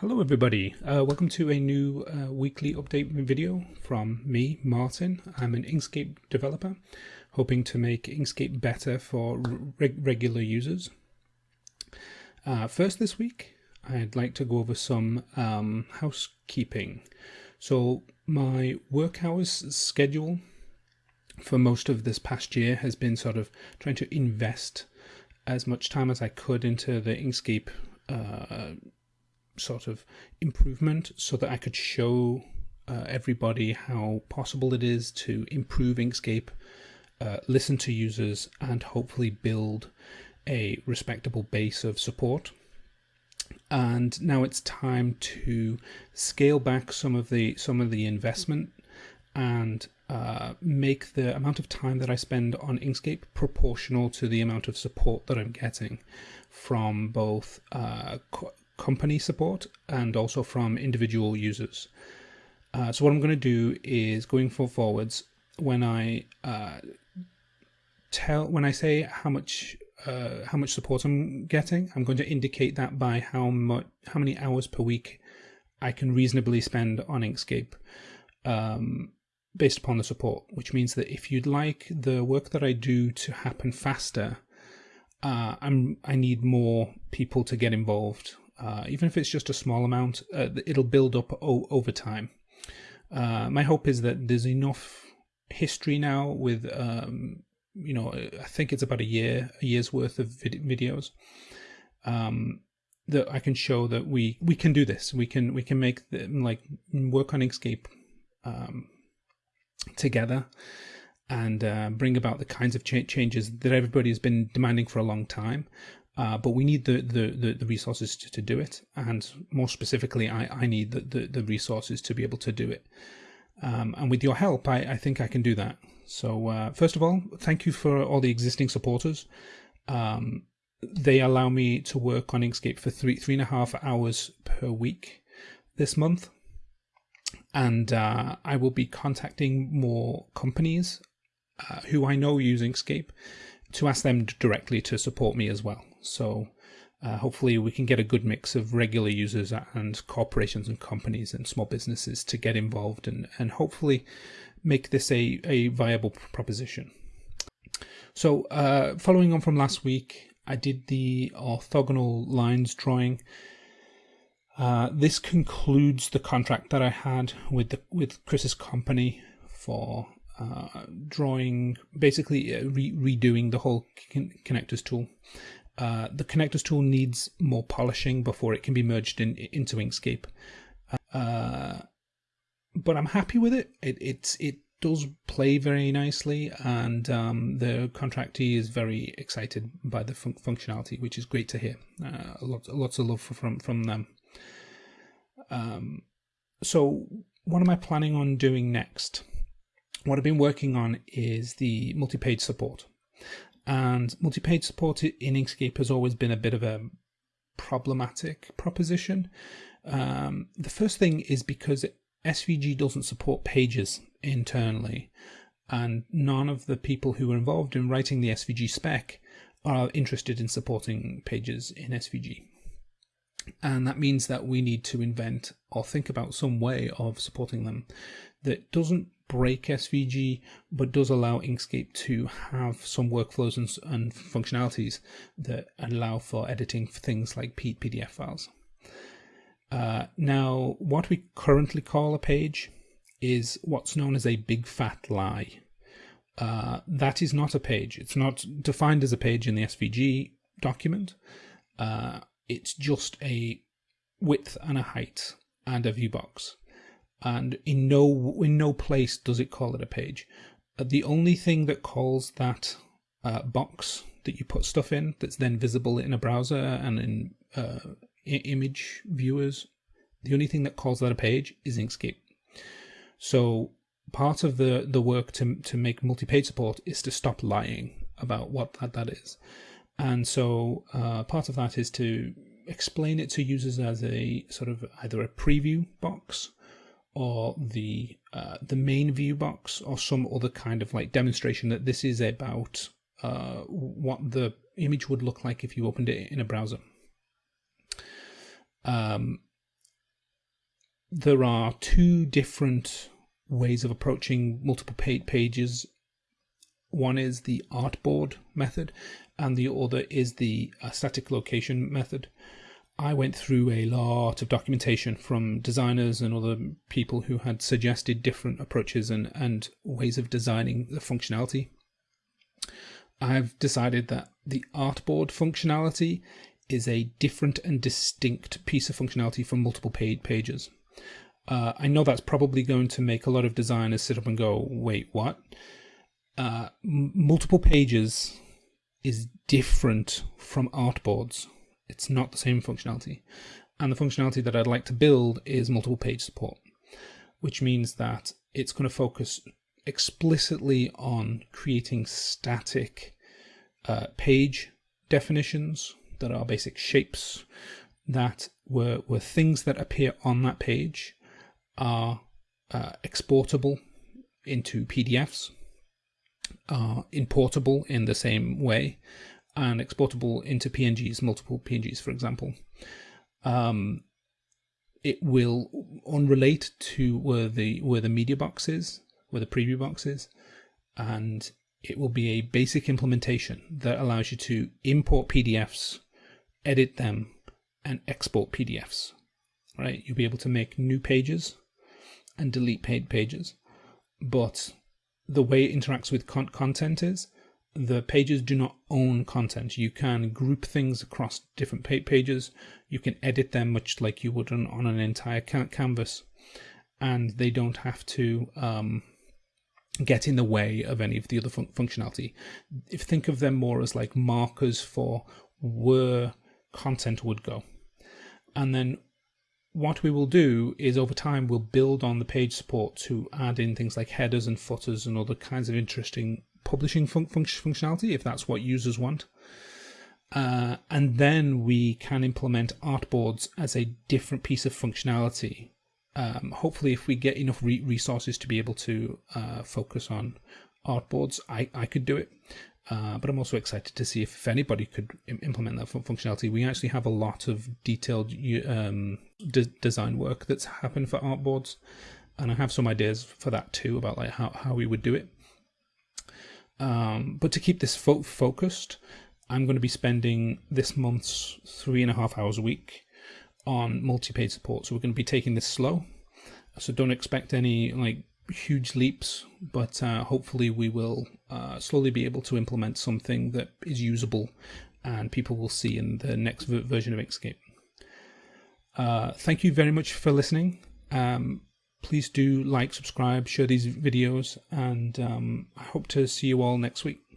Hello everybody, uh, welcome to a new uh, weekly update video from me, Martin. I'm an Inkscape developer, hoping to make Inkscape better for regular users. Uh, first this week, I'd like to go over some um, housekeeping. So my work hours schedule for most of this past year has been sort of trying to invest as much time as I could into the Inkscape uh, sort of improvement so that I could show uh, everybody how possible it is to improve Inkscape, uh, listen to users, and hopefully build a respectable base of support. And now it's time to scale back some of the some of the investment and uh, make the amount of time that I spend on Inkscape proportional to the amount of support that I'm getting from both uh, company support and also from individual users. Uh, so what I'm going to do is going for forwards when I uh, tell when I say how much uh, how much support I'm getting, I'm going to indicate that by how much how many hours per week I can reasonably spend on Inkscape. Um, based upon the support, which means that if you'd like the work that I do to happen faster, uh, I'm I need more people to get involved uh, even if it's just a small amount, uh, it'll build up over time. Uh, my hope is that there's enough history now with, um, you know, I think it's about a year, a year's worth of vid videos, um, that I can show that we we can do this. We can we can make the, like work on Inkscape um, together and uh, bring about the kinds of ch changes that everybody has been demanding for a long time. Uh, but we need the, the, the, the resources to, to, do it. And more specifically, I, I need the, the, the, resources to be able to do it. Um, and with your help, I, I think I can do that. So uh, first of all, thank you for all the existing supporters. Um, they allow me to work on Inkscape for three, three and a half hours per week this month. And uh, I will be contacting more companies uh, who I know use Inkscape to ask them directly to support me as well. So uh, hopefully we can get a good mix of regular users and corporations and companies and small businesses to get involved and, and hopefully make this a, a viable proposition. So uh, following on from last week, I did the orthogonal lines drawing. Uh, this concludes the contract that I had with the, with Chris's company for uh, drawing, basically uh, re redoing the whole connectors tool. Uh, the connectors tool needs more polishing before it can be merged in into Inkscape. Uh, but I'm happy with it. It it's it does play very nicely, and um, the contractee is very excited by the fun functionality, which is great to hear. Uh, lots lots of love from from them. Um, so what am I planning on doing next? What I've been working on is the multi-page support. And multi-page support in Inkscape has always been a bit of a problematic proposition. Um, the first thing is because SVG doesn't support pages internally, and none of the people who were involved in writing the SVG spec are interested in supporting pages in SVG. And that means that we need to invent or think about some way of supporting them that doesn't break SVG, but does allow Inkscape to have some workflows and, and functionalities that allow for editing things like PDF files. Uh, now, what we currently call a page is what's known as a big fat lie. Uh, that is not a page. It's not defined as a page in the SVG document. Uh, it's just a width and a height and a view box and in no in no place does it call it a page. Uh, the only thing that calls that uh, box that you put stuff in that's then visible in a browser and in uh, image viewers, the only thing that calls that a page is Inkscape. So part of the the work to to make multi-page support is to stop lying about what that, that is. And so uh, part of that is to explain it to users as a sort of either a preview box or the uh, the main view box or some other kind of like demonstration that this is about uh, what the image would look like if you opened it in a browser. Um, there are two different ways of approaching multiple pages. One is the artboard method, and the other is the static location method. I went through a lot of documentation from designers and other people who had suggested different approaches and, and ways of designing the functionality. I've decided that the artboard functionality is a different and distinct piece of functionality from multiple paid pages. Uh, I know that's probably going to make a lot of designers sit up and go, wait, what? Uh, multiple pages is different from artboards it's not the same functionality. And the functionality that I'd like to build is multiple page support, which means that it's going to focus explicitly on creating static uh, page definitions that are basic shapes that were, were things that appear on that page are uh, exportable into PDFs, are importable in the same way, and exportable into PNGs, multiple PNGs, for example. Um, it will unrelate to where the where the media box is, where the preview box is, and it will be a basic implementation that allows you to import PDFs, edit them, and export PDFs. Right? You'll be able to make new pages and delete paid pages, but the way it interacts with con content is the pages do not own content. You can group things across different pages. You can edit them much like you would on, on an entire canvas, and they don't have to um, get in the way of any of the other fun functionality. If think of them more as like markers for where content would go, and then what we will do is over time we'll build on the page support to add in things like headers and footers and other kinds of interesting publishing fun functionality if that's what users want. Uh, and then we can implement artboards as a different piece of functionality. Um, hopefully, if we get enough re resources to be able to uh, focus on artboards, I, I could do it. Uh, but I'm also excited to see if, if anybody could implement that functionality. We actually have a lot of detailed um, de design work that's happened for artboards, and I have some ideas for that too about like how, how we would do it. Um, but to keep this fo focused, I'm going to be spending this month's three and a half hours a week on multi-page support. So we're going to be taking this slow. So don't expect any like huge leaps, but uh, hopefully we will uh, slowly be able to implement something that is usable and people will see in the next version of Inkscape. Uh, thank you very much for listening. Um, please do like, subscribe, share these videos, and um, I hope to see you all next week.